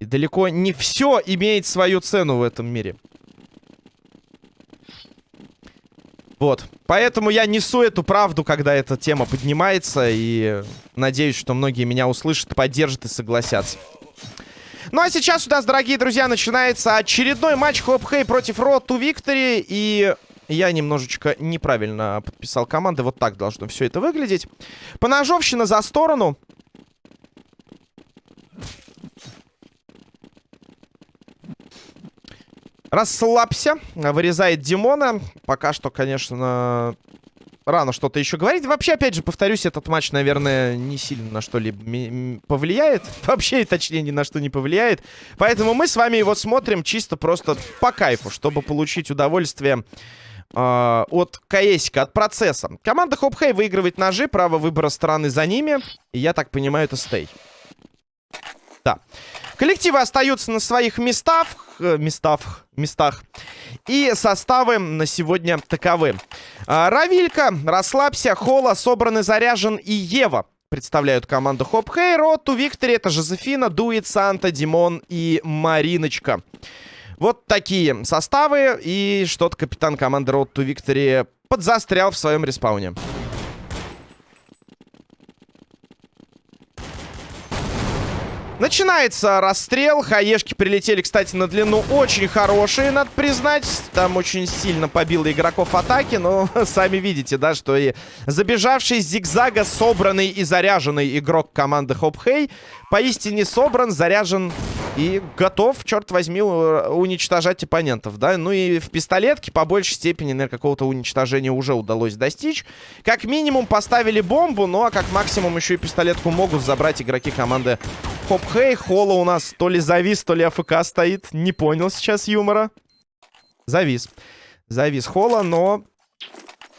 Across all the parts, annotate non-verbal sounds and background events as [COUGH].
И далеко не все имеет свою цену в этом мире. Вот. Поэтому я несу эту правду, когда эта тема поднимается. И надеюсь, что многие меня услышат, поддержат и согласятся. Ну а сейчас у нас, дорогие друзья, начинается очередной матч Хоп Хей против Road to Victory. И я немножечко неправильно подписал команды. Вот так должно все это выглядеть. Поножовщина за сторону. Расслабься. Вырезает Димона. Пока что, конечно, рано что-то еще говорить. Вообще, опять же, повторюсь, этот матч, наверное, не сильно на что-либо повлияет. [LAUGHS] Вообще, точнее, ни на что не повлияет. Поэтому мы с вами его смотрим чисто просто по кайфу, чтобы получить удовольствие э, от КСика, от процесса. Команда Хопхей выигрывает ножи, право выбора стороны за ними. И я так понимаю, это стей. Да. Коллективы остаются на своих местах, э, местах, местах. И составы на сегодня таковы. А, Равилька, Расслабься, Хола, Собран и Заряжен и Ева представляют команду Хоп Хей. Роту Виктори, это Жозефина, Дует, Санта, Димон и Мариночка. Вот такие составы. И что-то капитан команды Road to Victory подзастрял в своем респауне. Начинается расстрел. Хаешки прилетели, кстати, на длину очень хорошие, надо признать. Там очень сильно побило игроков атаки. Но [LAUGHS] сами видите, да, что и забежавший зигзага собранный и заряженный игрок команды Хоп Хей поистине собран, заряжен и готов, черт возьми, уничтожать оппонентов, да. Ну и в пистолетке по большей степени, наверное, какого-то уничтожения уже удалось достичь. Как минимум поставили бомбу, ну а как максимум еще и пистолетку могут забрать игроки команды Хоп Хей. Холла у нас то ли завис, то ли АФК стоит. Не понял сейчас юмора. Завис. Завис Холла, но...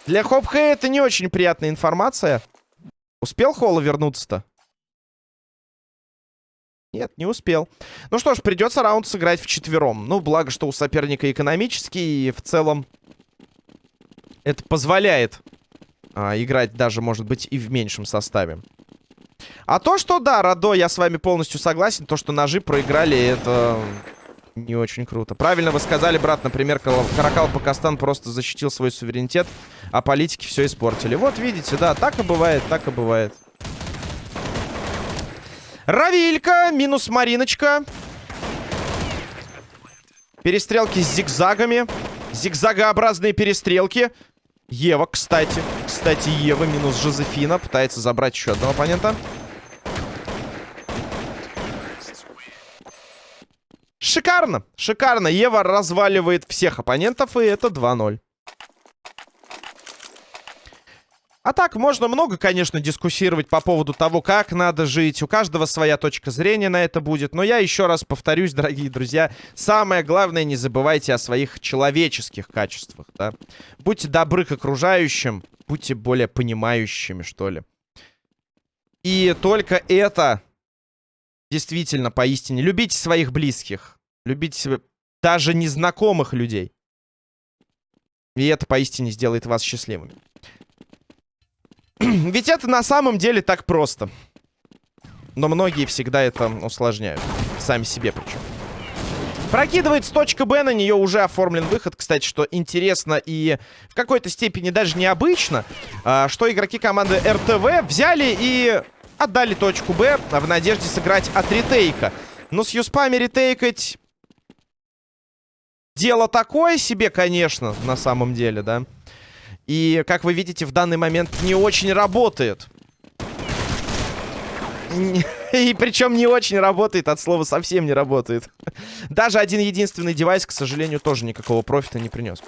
Для Хоп Хей это не очень приятная информация. Успел Холла вернуться-то? Нет, не успел. Ну что ж, придется раунд сыграть в четвером. Ну, благо, что у соперника экономический, и в целом это позволяет а, играть даже, может быть, и в меньшем составе. А то, что, да, Радо, я с вами полностью согласен. То, что ножи проиграли, это не очень круто. Правильно вы сказали, брат, например, Каракал Пакастан просто защитил свой суверенитет, а политики все испортили. Вот, видите, да, так и бывает, так и бывает. Равилька, минус Мариночка. Перестрелки с зигзагами. Зигзагообразные перестрелки. Ева, кстати. Кстати, Ева минус Жозефина. Пытается забрать еще одного оппонента. Шикарно, шикарно. Ева разваливает всех оппонентов, и это 2-0. А так, можно много, конечно, дискуссировать по поводу того, как надо жить. У каждого своя точка зрения на это будет. Но я еще раз повторюсь, дорогие друзья, самое главное, не забывайте о своих человеческих качествах, да. Будьте добры к окружающим, будьте более понимающими, что ли. И только это действительно поистине. Любите своих близких. Любите даже незнакомых людей. И это поистине сделает вас счастливыми. [CLEARS THROAT] Ведь это на самом деле так просто. Но многие всегда это усложняют. Сами себе причем. Прокидывает с точка Б, на нее уже оформлен выход. Кстати, что интересно и в какой-то степени даже необычно, а, что игроки команды РТВ взяли и отдали точку Б в надежде сыграть от ретейка. Но с юспами ретейкать... Дело такое себе, конечно, на самом деле, да. И, как вы видите, в данный момент не очень работает. И [LAUGHS] причем не очень работает, от слова совсем не работает. Даже один единственный девайс, к сожалению, тоже никакого профита не принес.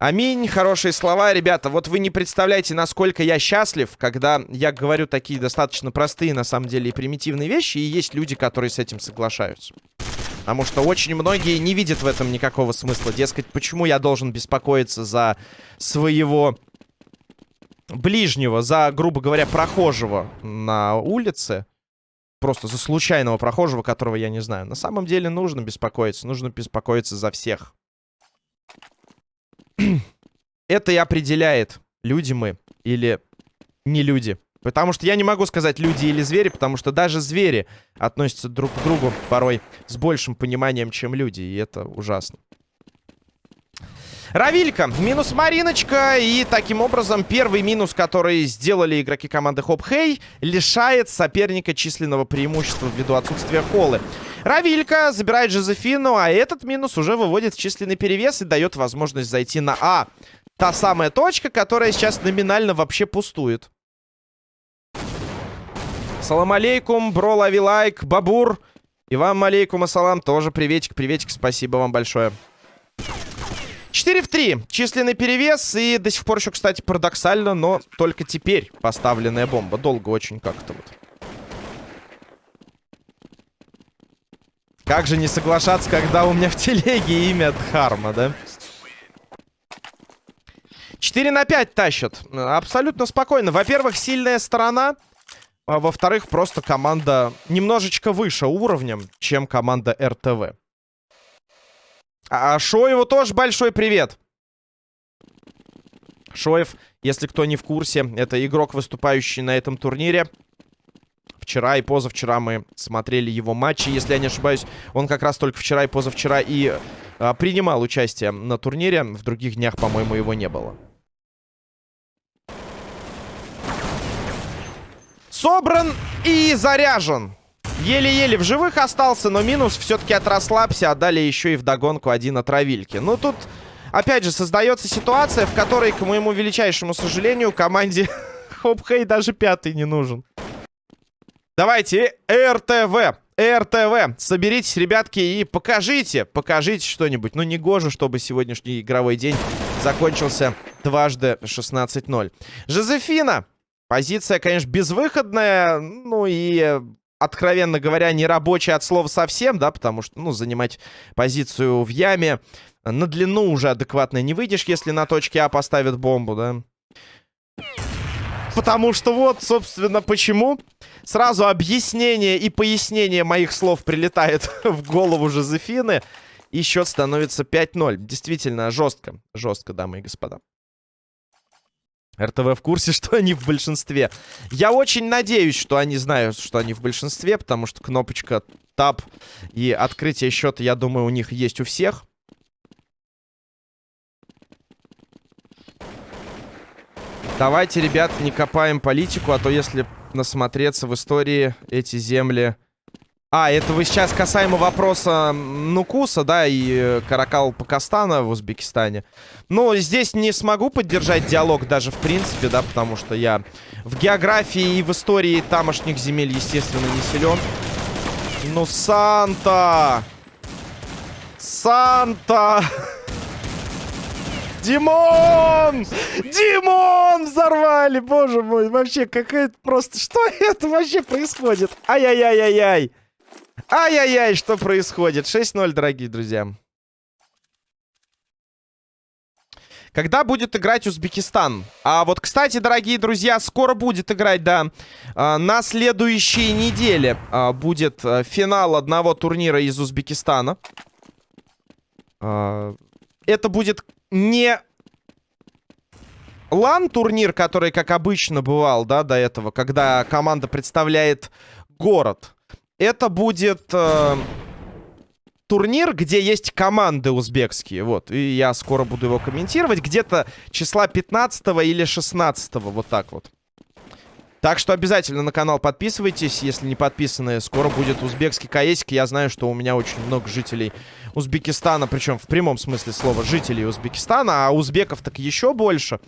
Аминь, хорошие слова, ребята. Вот вы не представляете, насколько я счастлив, когда я говорю такие достаточно простые, на самом деле, и примитивные вещи, и есть люди, которые с этим соглашаются. Потому что очень многие не видят в этом никакого смысла. Дескать, почему я должен беспокоиться за своего ближнего, за, грубо говоря, прохожего на улице. Просто за случайного прохожего, которого я не знаю. На самом деле нужно беспокоиться. Нужно беспокоиться за всех. [CLEARS THROAT] Это и определяет люди мы или не люди. Потому что я не могу сказать люди или звери, потому что даже звери относятся друг к другу порой с большим пониманием, чем люди, и это ужасно. Равилька, минус Мариночка, и таким образом первый минус, который сделали игроки команды Хоп Хей, лишает соперника численного преимущества ввиду отсутствия холлы. Равилька забирает Жозефину, а этот минус уже выводит в численный перевес и дает возможность зайти на А. Та самая точка, которая сейчас номинально вообще пустует. Салам алейкум, бро, лови лайк, бабур. И вам алейкум ассалам, тоже приветик, приветик, спасибо вам большое. 4 в 3. Численный перевес. И до сих пор еще, кстати, парадоксально, но только теперь поставленная бомба. Долго очень как-то вот. Как же не соглашаться, когда у меня в телеге имя Дхарма, да? 4 на 5 тащат. Абсолютно спокойно. Во-первых, сильная сторона. А во-вторых, просто команда немножечко выше уровнем, чем команда РТВ. А Шоеву тоже большой привет. Шоев, если кто не в курсе, это игрок, выступающий на этом турнире. Вчера и позавчера мы смотрели его матчи. Если я не ошибаюсь, он как раз только вчера и позавчера и а, принимал участие на турнире. В других днях, по-моему, его не было. Собран и заряжен. Еле-еле в живых остался, но минус все-таки от расслабься. Отдали еще и вдогонку один от Равильки. Ну, тут, опять же, создается ситуация, в которой, к моему величайшему сожалению, команде [LAUGHS] Хоп-Хей даже пятый не нужен. Давайте, РТВ. РТВ. Соберитесь, ребятки, и покажите, покажите что-нибудь. Ну, не гоже, чтобы сегодняшний игровой день закончился дважды 16-0. Жозефина. Позиция, конечно, безвыходная. Ну и откровенно говоря, не рабочий от слова совсем, да, потому что, ну, занимать позицию в яме на длину уже адекватно не выйдешь, если на точке А поставят бомбу, да. Потому что вот, собственно, почему. Сразу объяснение и пояснение моих слов прилетает [LAUGHS] в голову Жозефины. И счет становится 5-0. Действительно, жестко. Жестко, дамы и господа. РТВ в курсе, [LAUGHS] что они в большинстве. Я очень надеюсь, что они знают, что они в большинстве, потому что кнопочка Tab и открытие счета, я думаю, у них есть у всех. Давайте, ребят, не копаем политику, а то если насмотреться в истории эти земли а, это вы сейчас касаемо вопроса Нукуса, да, и э, Каракал Пакистана в Узбекистане. Ну, здесь не смогу поддержать диалог даже в принципе, да, потому что я в географии и в истории тамошних земель, естественно, не силен. Ну, Санта! Санта! Димон! Димон! Взорвали! Боже мой, вообще, какая-то просто... Что это вообще происходит? Ай-яй-яй-яй-яй! Ай-яй-яй, что происходит? 6-0, дорогие друзья. Когда будет играть Узбекистан? А вот, кстати, дорогие друзья, скоро будет играть, да. А, на следующей неделе а, будет а, финал одного турнира из Узбекистана. А, это будет не лан-турнир, который, как обычно, бывал, да, до этого, когда команда представляет город. Это будет э, турнир, где есть команды узбекские. Вот. И я скоро буду его комментировать. Где-то числа 15 или 16 вот так вот. Так что обязательно на канал подписывайтесь, если не подписаны. Скоро будет узбекский каесик. Я знаю, что у меня очень много жителей Узбекистана, причем в прямом смысле слова жителей Узбекистана, а узбеков так еще больше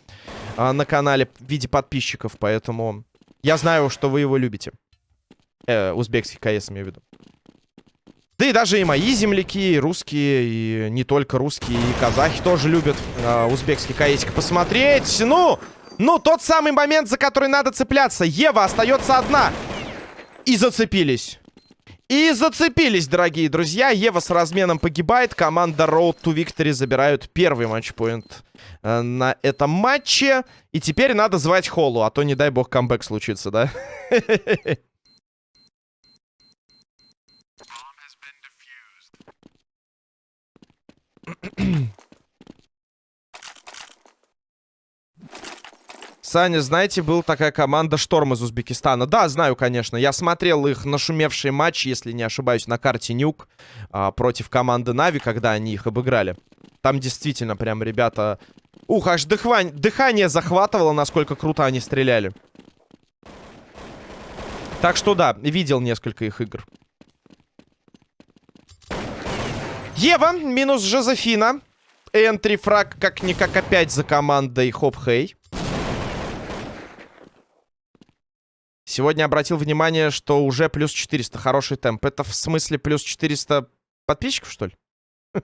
а, на канале в виде подписчиков, поэтому я знаю, что вы его любите. Э, узбекский КС, имею в виду. Да и даже и мои земляки, и русские, и не только русские, и казахи тоже любят э, узбекский КСик посмотреть. Ну, ну, тот самый момент, за который надо цепляться. Ева остается одна. И зацепились. И зацепились, дорогие друзья. Ева с разменом погибает. Команда Road to Victory забирают первый матчпоинт э, на этом матче. И теперь надо звать Холлу, а то, не дай бог, камбэк случится, да? [LAUGHS] Саня, знаете, была такая команда «Шторм» из Узбекистана. Да, знаю, конечно. Я смотрел их нашумевшие матчи, если не ошибаюсь, на карте Нюк а, против команды Нави, когда они их обыграли. Там действительно прям ребята... Ух, аж дыхвань... дыхание захватывало, насколько круто они стреляли. Так что да, видел несколько их игр. Ева минус Жозефина. Энтри фраг как-никак опять за командой Хоп Хей. Сегодня обратил внимание, что уже плюс 400. Хороший темп. Это в смысле плюс 400 подписчиков, что ли? [LAUGHS]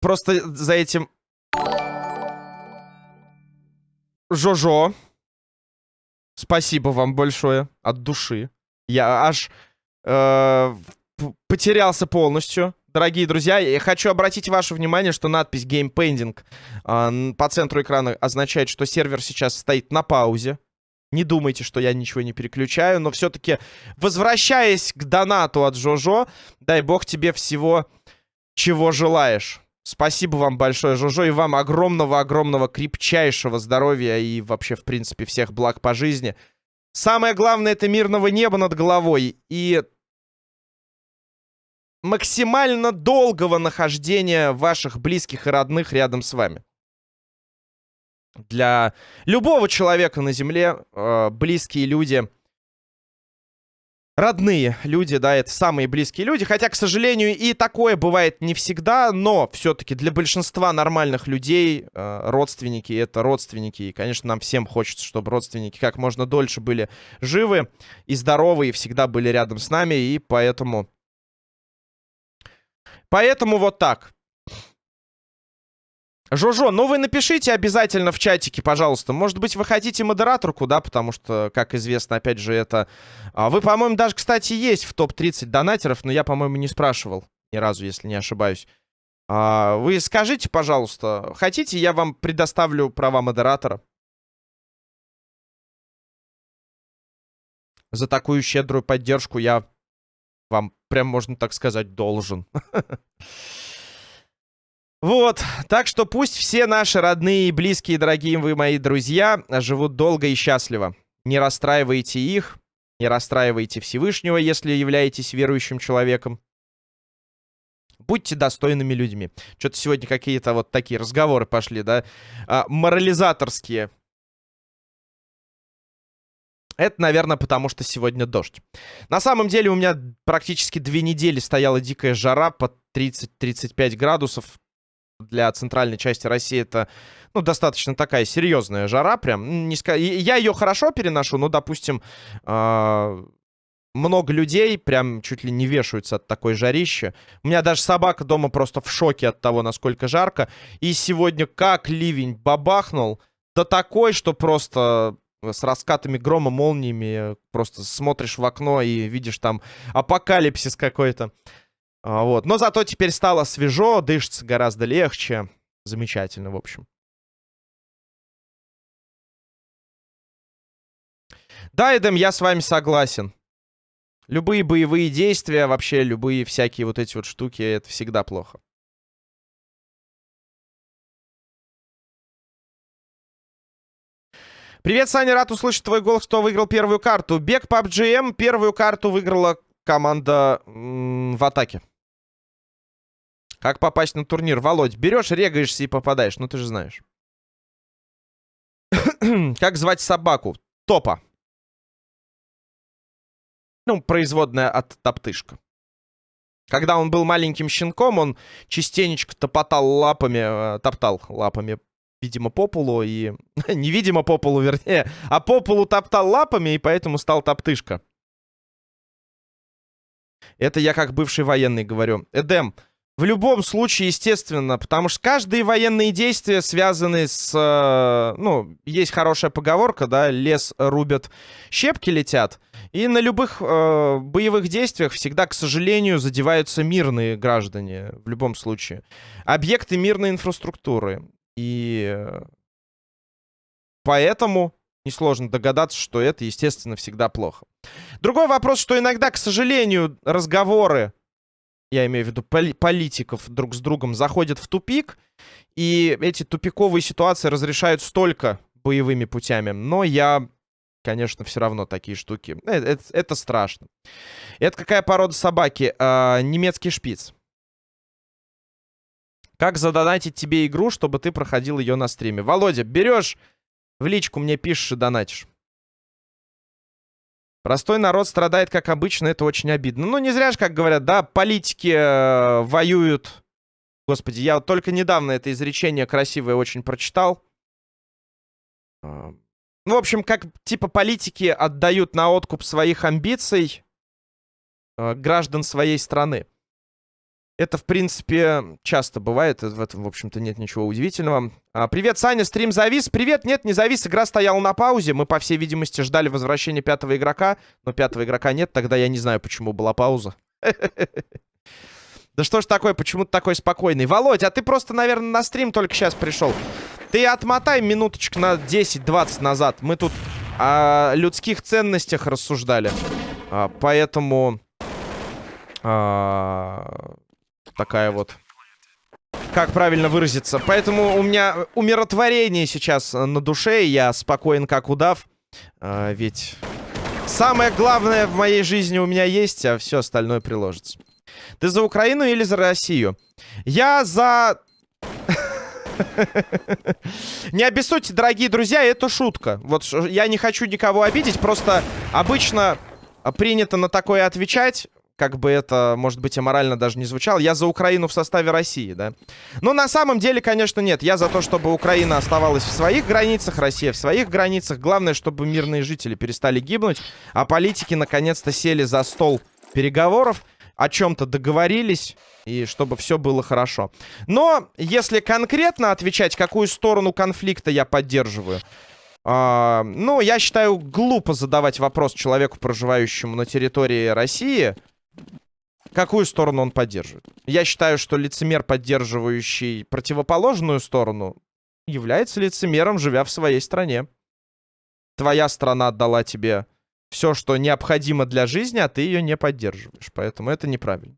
Просто за этим... Жожо. Спасибо вам большое. От души. Я аж э, потерялся полностью. Дорогие друзья, я хочу обратить ваше внимание, что надпись Game Pending э, по центру экрана означает, что сервер сейчас стоит на паузе. Не думайте, что я ничего не переключаю, но все-таки, возвращаясь к донату от Жожо, дай бог тебе всего, чего желаешь. Спасибо вам большое, Жожо, и вам огромного-огромного крепчайшего здоровья и вообще, в принципе, всех благ по жизни. Самое главное — это мирного неба над головой и максимально долгого нахождения ваших близких и родных рядом с вами для любого человека на Земле э, близкие люди, родные люди, да, это самые близкие люди. Хотя, к сожалению, и такое бывает не всегда, но все-таки для большинства нормальных людей э, родственники — это родственники. И, конечно, нам всем хочется, чтобы родственники как можно дольше были живы и здоровы, и всегда были рядом с нами, и поэтому... Поэтому вот так. Жожо, ну вы напишите обязательно в чатике, пожалуйста. Может быть, вы хотите модераторку, да, потому что, как известно, опять же, это... А, вы, по-моему, даже, кстати, есть в топ-30 донатеров, но я, по-моему, не спрашивал ни разу, если не ошибаюсь. А, вы скажите, пожалуйста, хотите, я вам предоставлю права модератора? За такую щедрую поддержку я вам, прям можно так сказать, должен. Вот, так что пусть все наши родные, близкие, дорогие вы мои друзья живут долго и счастливо. Не расстраивайте их, не расстраивайте Всевышнего, если являетесь верующим человеком. Будьте достойными людьми. Что-то сегодня какие-то вот такие разговоры пошли, да? А, морализаторские. Это, наверное, потому что сегодня дождь. На самом деле у меня практически две недели стояла дикая жара под 30-35 градусов для центральной части России это, ну, достаточно такая серьезная жара, прям. Не ска... Я ее хорошо переношу, но, допустим, э много людей прям чуть ли не вешаются от такой жарища. У меня даже собака дома просто в шоке от того, насколько жарко. И сегодня как ливень бабахнул, да такой, что просто с раскатами грома, молниями, просто смотришь в окно и видишь там апокалипсис какой-то. А, вот. Но зато теперь стало свежо, дышится гораздо легче. Замечательно, в общем. Да, Эдем, я с вами согласен. Любые боевые действия, вообще любые всякие вот эти вот штуки, это всегда плохо. Привет, Саня, рад услышать твой голос, кто выиграл первую карту. Бег по GM первую карту выиграла команда в атаке. Как попасть на турнир? Володь, берешь, регаешься и попадаешь. Ну, ты же знаешь. [COUGHS] как звать собаку? Топа. Ну, производная от топтышка. Когда он был маленьким щенком, он частенечко топотал лапами, э, топтал лапами, видимо, по полу и... [LAUGHS] Невидимо по полу, вернее, а по полу топтал лапами, и поэтому стал топтышка. Это я как бывший военный говорю. Эдем, в любом случае, естественно, потому что каждые военные действия связаны с... Э, ну, есть хорошая поговорка, да, лес рубят, щепки летят. И на любых э, боевых действиях всегда, к сожалению, задеваются мирные граждане, в любом случае. Объекты мирной инфраструктуры. И поэтому несложно догадаться, что это, естественно, всегда плохо. Другой вопрос, что иногда, к сожалению, разговоры я имею в виду поли политиков, друг с другом заходят в тупик, и эти тупиковые ситуации разрешают столько боевыми путями. Но я, конечно, все равно такие штуки... Это, это, это страшно. Это какая порода собаки? А, немецкий шпиц. Как задонатить тебе игру, чтобы ты проходил ее на стриме? Володя, берешь в личку, мне пишешь и донатишь. Простой народ страдает, как обычно, это очень обидно. Ну, не зря же, как говорят, да, политики э, воюют. Господи, я только недавно это изречение красивое очень прочитал. Э, ну, в общем, как типа политики отдают на откуп своих амбиций э, граждан своей страны. Это, в принципе, часто бывает. В этом, в общем-то, нет ничего удивительного. А, привет, Саня, стрим завис. Привет, нет, не завис. Игра стояла на паузе. Мы, по всей видимости, ждали возвращения пятого игрока. Но пятого игрока нет. Тогда я не знаю, почему была пауза. Да что ж такое, почему ты такой спокойный? Володь, а ты просто, наверное, на стрим только сейчас пришел. Ты отмотай минуточек на 10-20 назад. Мы тут о людских ценностях рассуждали. А, поэтому... А, такая вот... Как правильно выразиться? Поэтому у меня умиротворение сейчас на душе. Я спокоен, как удав. А, ведь самое главное в моей жизни у меня есть, а все остальное приложится. Ты за Украину или за Россию? Я за... [LAUGHS] Не обессудьте, дорогие друзья, это шутка. Вот я не хочу никого обидеть, просто обычно принято на такое отвечать как бы это, может быть, аморально даже не звучало, я за Украину в составе России, да. Но на самом деле, конечно, нет. Я за то, чтобы Украина оставалась в своих границах, Россия в своих границах. Главное, чтобы мирные жители перестали гибнуть, а политики наконец-то сели за стол переговоров, о чем-то договорились, и чтобы все было хорошо. Но если конкретно отвечать, какую сторону конфликта я поддерживаю, э, ну, я считаю, глупо задавать вопрос человеку, проживающему на территории России, какую сторону он поддерживает. Я считаю, что лицемер, поддерживающий противоположную сторону, является лицемером, живя в своей стране. Твоя страна отдала тебе все, что необходимо для жизни, а ты ее не поддерживаешь. Поэтому это неправильно.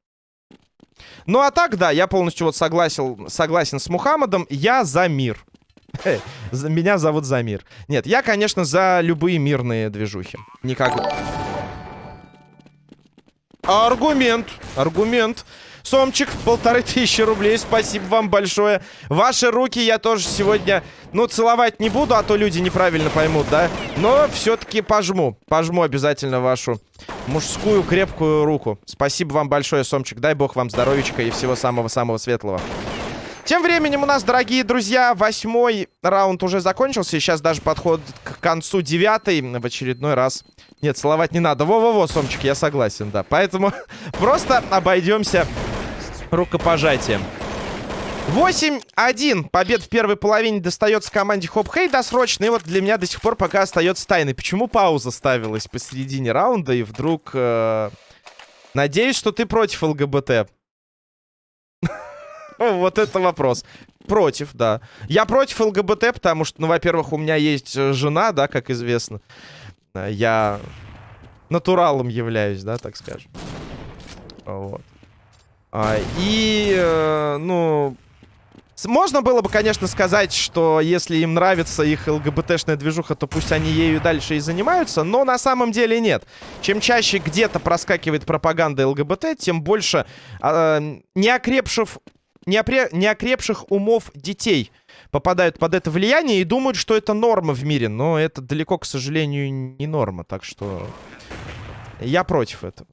Ну а так, да, я полностью вот согласен, согласен с Мухаммадом. Я за мир. [LAUGHS] Меня зовут Замир. Нет, я, конечно, за любые мирные движухи. Никак... Аргумент. Аргумент. Сомчик, полторы тысячи рублей. Спасибо вам большое. Ваши руки я тоже сегодня, ну, целовать не буду, а то люди неправильно поймут, да? Но все-таки пожму. Пожму обязательно вашу мужскую крепкую руку. Спасибо вам большое, Сомчик. Дай бог вам здоровечка и всего самого-самого светлого. Тем временем у нас, дорогие друзья, восьмой раунд уже закончился. И сейчас даже подходит к концу девятый. В очередной раз. Нет, целовать не надо. Во-во-во, Сомчик, я согласен, да. Поэтому [LAUGHS] просто обойдемся рукопожатием. 8-1. Побед в первой половине достается команде Хоп Хей досрочно. И вот для меня до сих пор пока остается тайной. Почему пауза ставилась посередине раунда и вдруг... Э... Надеюсь, что ты против ЛГБТ. [LAUGHS] Вот это вопрос. Против, да. Я против ЛГБТ, потому что, ну, во-первых, у меня есть э, жена, да, как известно. Я натуралом являюсь, да, так скажем. Вот. А, и, э, ну... Можно было бы, конечно, сказать, что если им нравится их ЛГБТшная движуха, то пусть они ею дальше и занимаются, но на самом деле нет. Чем чаще где-то проскакивает пропаганда ЛГБТ, тем больше э, неокрепших, неопре, неокрепших умов детей попадают под это влияние и думают, что это норма в мире. Но это далеко, к сожалению, не норма, так что я против этого.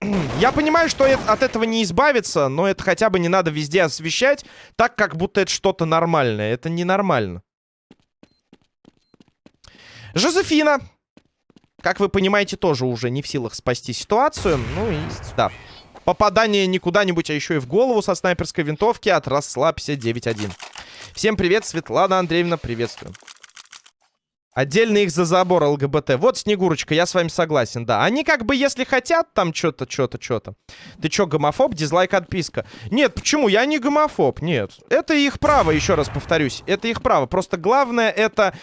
[CLEARS THROAT] Я понимаю, что от этого не избавиться, но это хотя бы не надо везде освещать, так как будто это что-то нормальное. Это ненормально. Жозефина, как вы понимаете, тоже уже не в силах спасти ситуацию. Ну и да. Попадание не куда-нибудь, а еще и в голову со снайперской винтовки от Расслабься 9-1. Всем привет, Светлана Андреевна, приветствую. Отдельно их за забор ЛГБТ. Вот, Снегурочка, я с вами согласен, да. Они как бы, если хотят, там что-то, что-то, что-то. Ты что, гомофоб? Дизлайк, отписка. Нет, почему? Я не гомофоб, нет. Это их право, еще раз повторюсь. Это их право. Просто главное это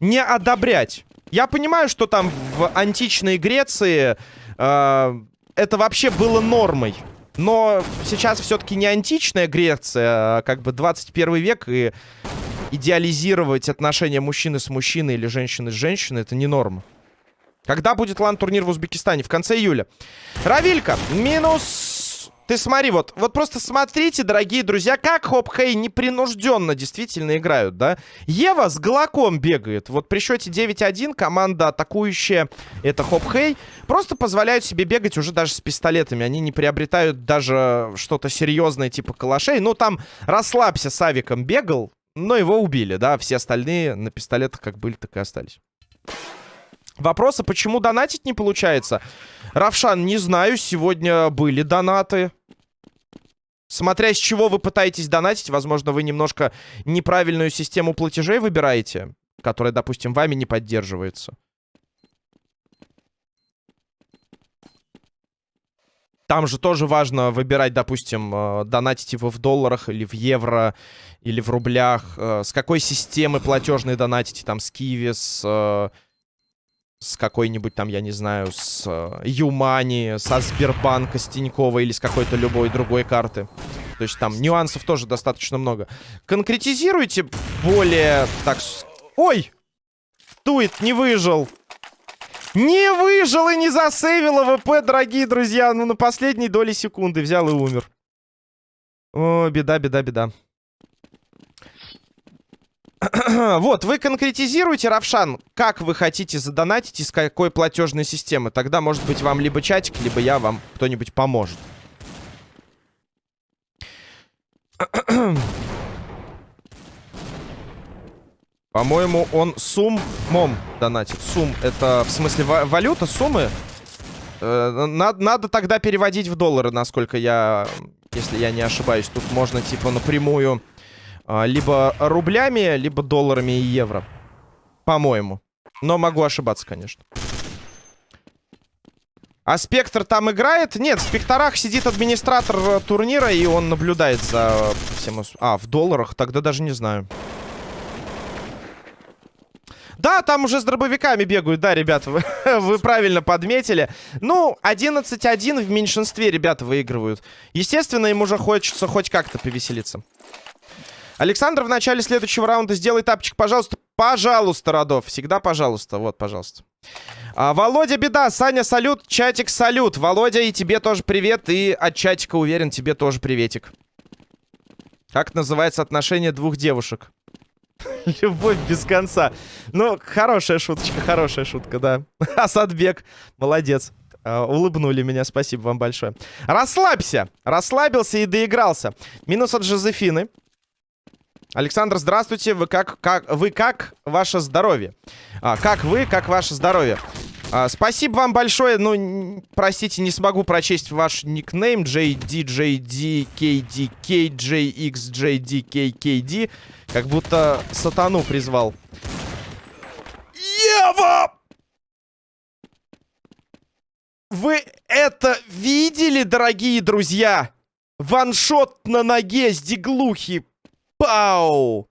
не одобрять. Я понимаю, что там в античной Греции э, это вообще было нормой. Но сейчас все-таки не античная Греция, а как бы 21 век, и идеализировать отношения мужчины с мужчиной или женщины с женщиной, это не норма. Когда будет LAN -турнир в Узбекистане? В конце июля. Равилька, минус ты смотри, вот, вот просто смотрите, дорогие друзья, как Хоп Хей непринужденно действительно играют, да? Ева с Галаком бегает. Вот при счете 9-1 команда атакующая, это Хоп Хей, просто позволяют себе бегать уже даже с пистолетами. Они не приобретают даже что-то серьезное типа калашей. Ну, там расслабься с авиком бегал, но его убили, да? Все остальные на пистолетах как были, так и остались. Вопросы, почему донатить не получается? Равшан, не знаю, сегодня были донаты. Смотря с чего вы пытаетесь донатить, возможно, вы немножко неправильную систему платежей выбираете, которая, допустим, вами не поддерживается. Там же тоже важно выбирать, допустим, э, донатить его в долларах или в евро, или в рублях. Э, с какой системы платежной донатите, там, с Киви, с э, с какой-нибудь там, я не знаю, с э, ЮMoney, со Сбербанка, с Тинькова или с какой-то любой другой карты. То есть там нюансов тоже достаточно много. Конкретизируйте более так... Ой! Туит, не выжил. Не выжил и не засейвил AWP, дорогие друзья. Ну, на последней доли секунды взял и умер. О, беда, беда, беда. [CLEARS THROAT] вот, вы конкретизируете, Равшан, как вы хотите задонатить и с какой платежной системы. Тогда, может быть, вам либо чатик, либо я вам кто-нибудь поможет. [CLEARS THROAT] По-моему, он суммом донатит. Сум — это, в смысле, валюта, суммы? Э, надо, надо тогда переводить в доллары, насколько я... Если я не ошибаюсь. Тут можно, типа, напрямую либо рублями, либо долларами и евро. По-моему. Но могу ошибаться, конечно. А Спектр там играет? Нет, в Спекторах сидит администратор э, турнира, и он наблюдает за всем... А, в долларах? Тогда даже не знаю. Да, там уже с дробовиками бегают, да, ребята, вы, [LAUGHS] вы правильно подметили. Ну, 11-1 в меньшинстве ребята выигрывают. Естественно, им уже хочется хоть как-то повеселиться. Александр в начале следующего раунда сделай тапчик, пожалуйста. Пожалуйста, Родов. Всегда пожалуйста. Вот, пожалуйста. А, Володя, беда. Саня, салют. Чатик, салют. Володя, и тебе тоже привет. И от чатика, уверен, тебе тоже приветик. Как называется отношение двух девушек? [LAUGHS] Любовь без конца. Ну, хорошая шуточка, хорошая шутка, да. [LAUGHS] Асадбек, молодец. Uh, улыбнули меня, спасибо вам большое. Расслабься. Расслабился и доигрался. Минус от Жозефины. Александр, здравствуйте. Вы как, как, вы как ваше здоровье? А, как вы, как ваше здоровье? А, спасибо вам большое. Ну, простите, не смогу прочесть ваш никнейм. JDJD, KD, Как будто сатану призвал. Ева! Вы это видели, дорогие друзья? Ваншот на ноге с диглухи. Пау!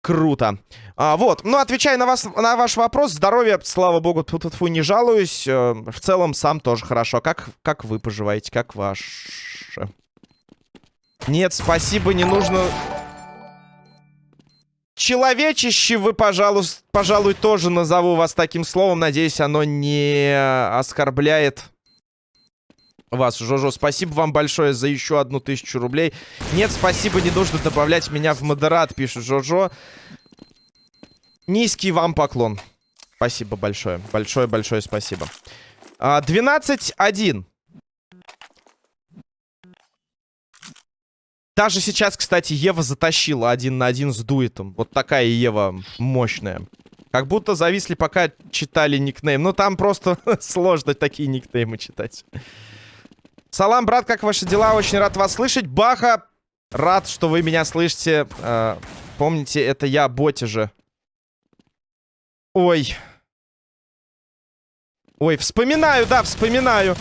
Круто. А, вот, ну, отвечая на, вас, на ваш вопрос, здоровье, слава богу, тут -фу, не жалуюсь. Э, в целом, сам тоже хорошо. Как, как вы поживаете? Как ваше? Нет, спасибо, не нужно... Человечище вы, пожалуй, пожалуй, тоже назову вас таким словом. Надеюсь, оно не оскорбляет вас, Жожо. Спасибо вам большое за еще одну тысячу рублей. Нет, спасибо, не нужно добавлять меня в модерат, пишет Жожо. Низкий вам поклон. Спасибо большое. Большое-большое спасибо. 12-1. А, Даже сейчас, кстати, Ева затащила один на один с дуэтом. Вот такая Ева мощная. Как будто зависли, пока читали никнейм. Ну, там просто [LAUGHS] сложно такие никнеймы читать. Салам, брат, как ваши дела? Очень рад вас слышать. Баха, рад, что вы меня слышите. Э, помните, это я, боти же. Ой. Ой, вспоминаю, да, вспоминаю.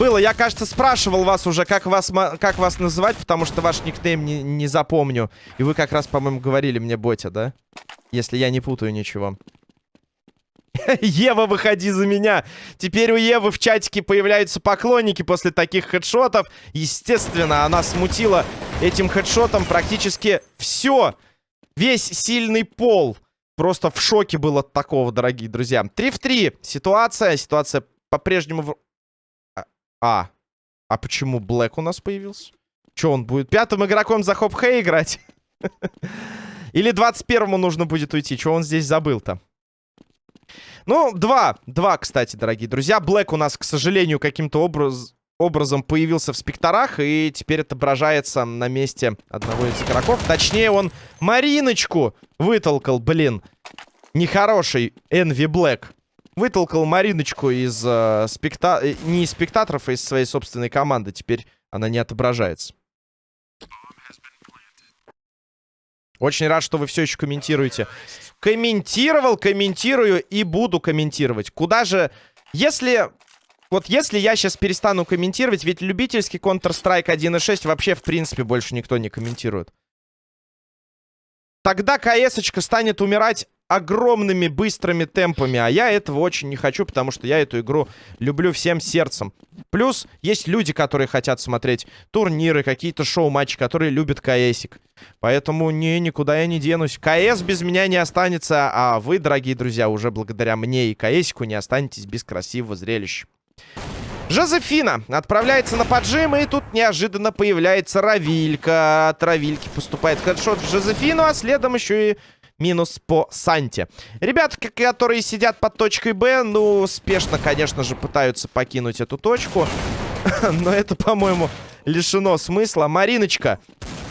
Было, я, кажется, спрашивал вас уже, как вас, как вас называть, потому что ваш никнейм не, не запомню. И вы как раз, по-моему, говорили мне Ботя, да? Если я не путаю ничего. [LAUGHS] Ева, выходи за меня. Теперь у Евы в чатике появляются поклонники после таких хедшотов. Естественно, она смутила этим хедшотом практически все. весь сильный пол просто в шоке был от такого, дорогие друзья. 3 в 3 ситуация. Ситуация по-прежнему... В... А, а, а почему Блэк у нас появился? Че, он будет пятым игроком за Хоп Хэй играть? [LAUGHS] Или 21-му нужно будет уйти? Что он здесь забыл-то? Ну, два. Два, кстати, дорогие друзья. Блэк у нас, к сожалению, каким-то образ... образом появился в спекторах. И теперь отображается на месте одного из игроков. Точнее, он Мариночку вытолкал, блин. Нехороший Энви Блэк. Вытолкал Мариночку из э, спекта... Э, не из спектаторов, а из своей собственной команды. Теперь она не отображается. Очень рад, что вы все еще комментируете. Комментировал, комментирую и буду комментировать. Куда же... Если... Вот если я сейчас перестану комментировать, ведь любительский Counter-Strike 1.6 вообще, в принципе, больше никто не комментирует. Тогда кс станет умирать огромными быстрыми темпами. А я этого очень не хочу, потому что я эту игру люблю всем сердцем. Плюс есть люди, которые хотят смотреть турниры, какие-то шоу-матчи, которые любят КСик. Поэтому не, никуда я не денусь. КС без меня не останется, а вы, дорогие друзья, уже благодаря мне и КСику не останетесь без красивого зрелища. Жозефина отправляется на поджим, и тут неожиданно появляется Равилька. От Равильки поступает хедшот в Жозефину, а следом еще и минус по Санте. Ребята, которые сидят под точкой Б, ну, спешно, конечно же, пытаются покинуть эту точку. [LAUGHS] Но это, по-моему, лишено смысла. Мариночка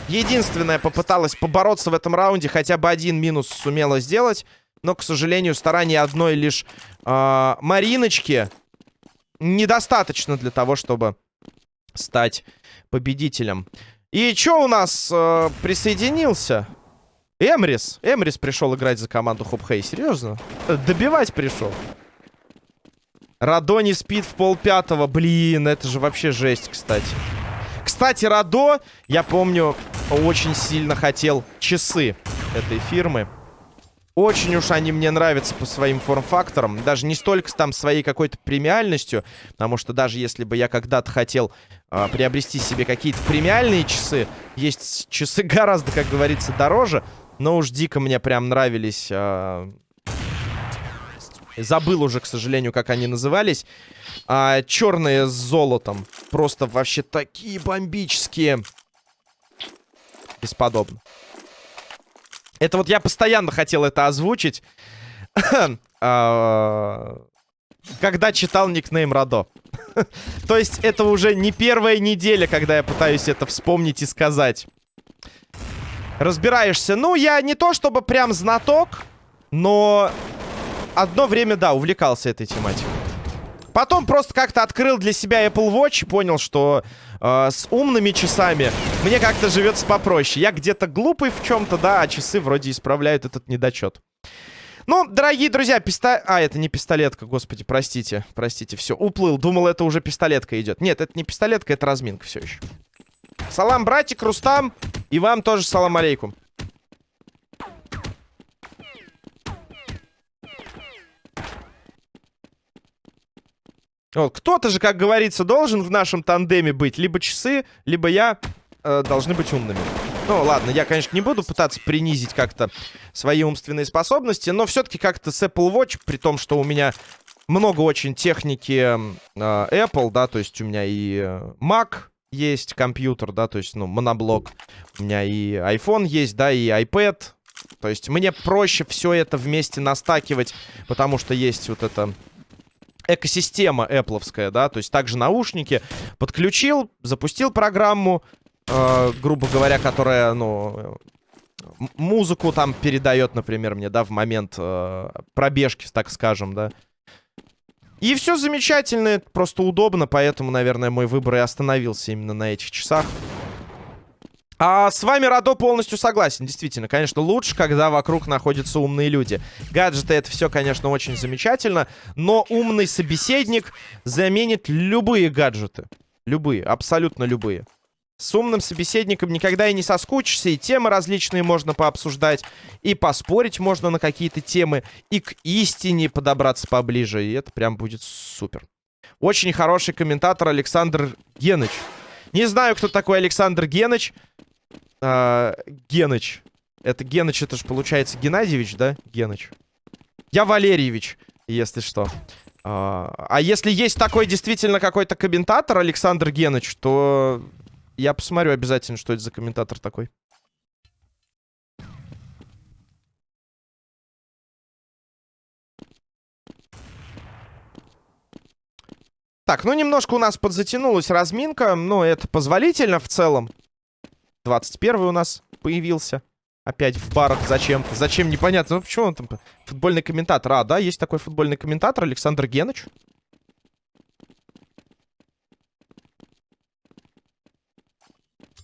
единственная попыталась побороться в этом раунде. Хотя бы один минус сумела сделать. Но, к сожалению, старания одной лишь э, Мариночки недостаточно для того, чтобы стать победителем. И что у нас э, присоединился? Эмрис. Эмрис пришел играть за команду Хопхей. Серьезно? Добивать пришел. Радо не спит в полпятого. Блин, это же вообще жесть, кстати. Кстати, Радо, я помню, очень сильно хотел часы этой фирмы. Очень уж они мне нравятся по своим форм-факторам. Даже не столько там своей какой-то премиальностью. Потому что даже если бы я когда-то хотел э, приобрести себе какие-то премиальные часы, есть часы [LAUGHS] гораздо, как говорится, дороже. Но уж дико мне прям нравились... Э... Забыл уже, к сожалению, как они назывались. А, черные с золотом. Просто вообще такие бомбические. Бесподобно. Это вот я постоянно хотел это озвучить. [COUGHS] А, когда читал никнейм Радо. [LAUGHS] То есть это уже не первая неделя, когда я пытаюсь это вспомнить и сказать разбираешься. Ну, я не то чтобы прям знаток, но одно время, да, увлекался этой тематикой. Потом просто как-то открыл для себя Apple Watch и понял, что э, с умными часами мне как-то живется попроще. Я где-то глупый в чем-то, да, а часы вроде исправляют этот недочет. Ну, дорогие друзья, пистолет... А, это не пистолетка, господи, простите, простите, все, уплыл. Думал, это уже пистолетка идет. Нет, это не пистолетка, это разминка все еще. Салам, братик, Рустам. И вам тоже салам алейкум. Вот, кто-то же, как говорится, должен в нашем тандеме быть. Либо часы, либо я э, должны быть умными. Ну, ладно, я, конечно, не буду пытаться принизить как-то свои умственные способности, но все-таки как-то с Apple Watch, при том, что у меня много очень техники э, Apple, да, то есть у меня и э, Mac есть компьютер, да, то есть, ну, моноблок. У меня и iPhone есть, да, и iPad. То есть мне проще все это вместе настакивать, потому что есть вот эта экосистема Apple'овская, да, то есть также наушники. Подключил, запустил программу, э, грубо говоря, которая, ну, музыку там передает, например, мне, да, в момент э, пробежки, так скажем, да. И все замечательно, просто удобно, поэтому, наверное, мой выбор и остановился именно на этих часах. А с вами Радо полностью согласен. Действительно, конечно, лучше, когда вокруг находятся умные люди. Гаджеты это все, конечно, очень замечательно, но умный собеседник заменит любые гаджеты. Любые, абсолютно любые. С умным собеседником никогда и не соскучишься, и темы различные можно пообсуждать, и поспорить можно на какие-то темы, и к истине подобраться поближе, и это прям будет супер. Очень хороший комментатор Александр Геныч. Не знаю, кто такой Александр Геныч. А, Геныч. Это Геныч, это же получается Геннадьевич, да? Геныч. Я Валерьевич, если что. А, а если есть такой действительно какой-то комментатор, Александр Геныч, то я посмотрю обязательно, что это за комментатор такой. Так, ну немножко у нас подзатянулась разминка, но это позволительно в целом. 21 у нас появился. Опять в барах зачем-то. Зачем, непонятно. Ну, почему он там? Футбольный комментатор. А, да, есть такой футбольный комментатор, Александр Геныч.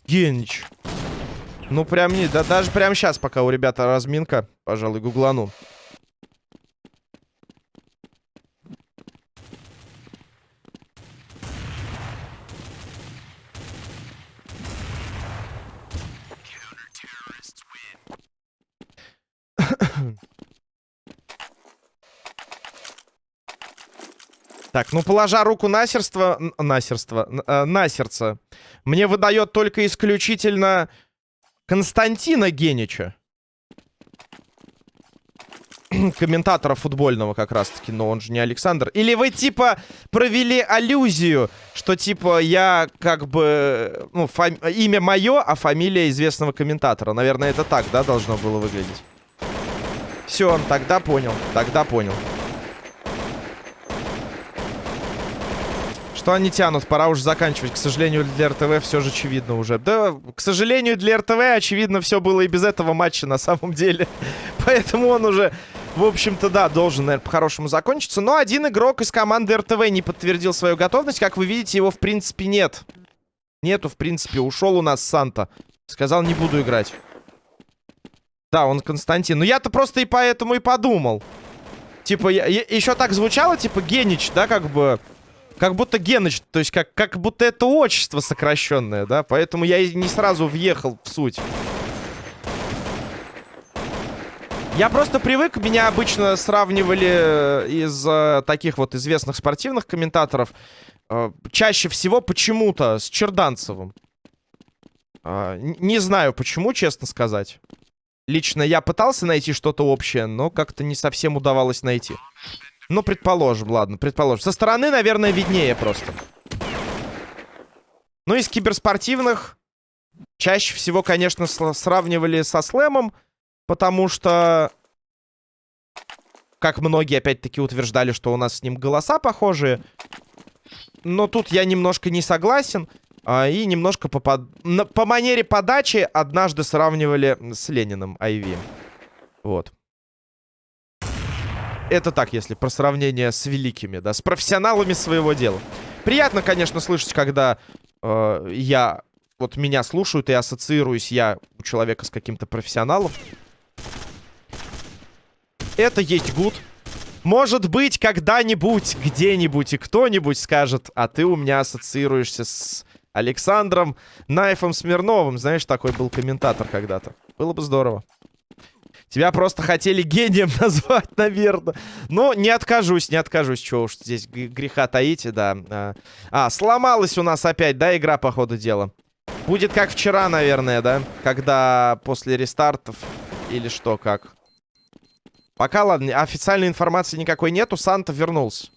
Генич. Ну, прям не... Да, даже прямо сейчас, пока у ребята разминка, пожалуй, гуглану. Так, ну, положа руку на сердце... На сердце... Э, на сердце. Мне выдает только исключительно Константина Генича. [CLEARS THROAT] Комментатора футбольного как раз-таки, но он же не Александр. Или вы, типа, провели аллюзию, что, типа, я, как бы, ну, фами... имя мое, а фамилия известного комментатора. Наверное, это так, да, должно было выглядеть. Все, тогда понял, тогда понял. Что они тянут? Пора уже заканчивать. К сожалению, для РТВ все же очевидно уже. Да, к сожалению, для РТВ очевидно все было и без этого матча на самом деле. [LAUGHS] Поэтому он уже, в общем-то, да, должен, наверное, по-хорошему закончиться. Но один игрок из команды РТВ не подтвердил свою готовность. Как вы видите, его, в принципе, нет. Нету, в принципе. Ушел у нас Санта. Сказал, не буду играть. Да, он Константин. Ну, я-то просто и поэтому и подумал. Типа, я, я, еще так звучало, типа, Генич, да, как бы... Как будто Геныч, то есть как, как будто это отчество сокращенное, да? Поэтому я не сразу въехал в суть. Я просто привык, меня обычно сравнивали э, из э, таких вот известных спортивных комментаторов. Э, чаще всего почему-то с Черданцевым. Э, не знаю почему, честно сказать. Лично я пытался найти что-то общее, но как-то не совсем удавалось найти. Ну, предположим, ладно, предположим. Со стороны, наверное, виднее просто. Ну, из киберспортивных чаще всего, конечно, сравнивали со слэмом, потому что, как многие, опять-таки, утверждали, что у нас с ним голоса похожие. Но тут я немножко не согласен. А, и немножко по, под... по манере подачи однажды сравнивали с Лениным Айви. Вот. Это так, если про сравнение с великими, да, с профессионалами своего дела. Приятно, конечно, слышать, когда э, я, вот меня слушают и ассоциируюсь я у человека с каким-то профессионалом. Это есть гуд. Может быть, когда-нибудь, где-нибудь и кто-нибудь скажет, а ты у меня ассоциируешься с Александром Найфом Смирновым. Знаешь, такой был комментатор когда-то. Было бы здорово. Тебя просто хотели гением [LAUGHS] назвать, наверное. Но не откажусь, не откажусь. Чего уж здесь греха таите, да. А, а, сломалась у нас опять, да, игра, по ходу дела. Будет как вчера, наверное, да? Когда после рестартов или что, как. Пока, ладно, официальной информации никакой нету. Санта вернулся.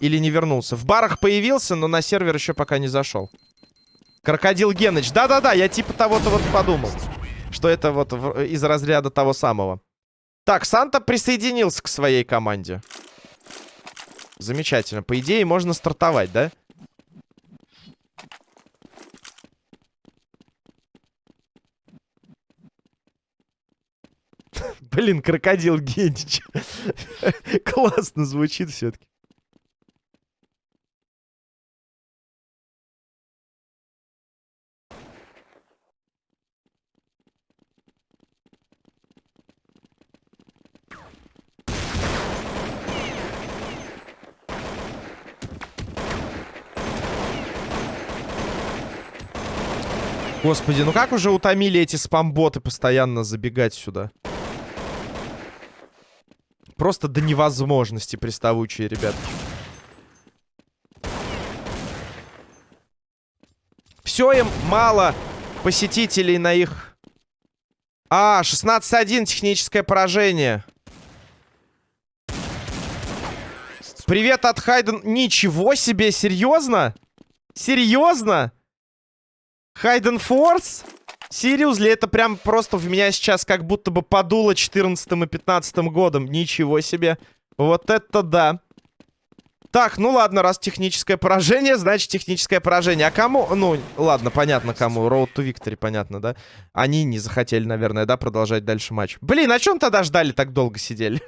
Или не вернулся. В барах появился, но на сервер еще пока не зашел. Крокодил Геныч. Да-да-да, я типа того-то вот подумал что это вот из разряда того самого. Так, Санта присоединился к своей команде. Замечательно. По идее, можно стартовать, да? [LAUGHS] Блин, крокодил Генич. [LAUGHS] Классно звучит все-таки. Господи, ну как уже утомили эти спамботы постоянно забегать сюда? Просто до невозможности приставучие, ребят. Все им мало посетителей на их... А, 16-1, техническое поражение. Привет от Хайден. Ничего себе, серьезно? Серьезно? Хайден Форс? Серьезно, это прям просто в меня сейчас как будто бы подуло 14 и 15 годом. Ничего себе. Вот это да. Так, ну ладно, раз техническое поражение, значит техническое поражение. А кому? Ну, ладно, понятно кому. Road to Victory, понятно, да? Они не захотели, наверное, да, продолжать дальше матч. Блин, а чем тогда ждали, так долго сидели?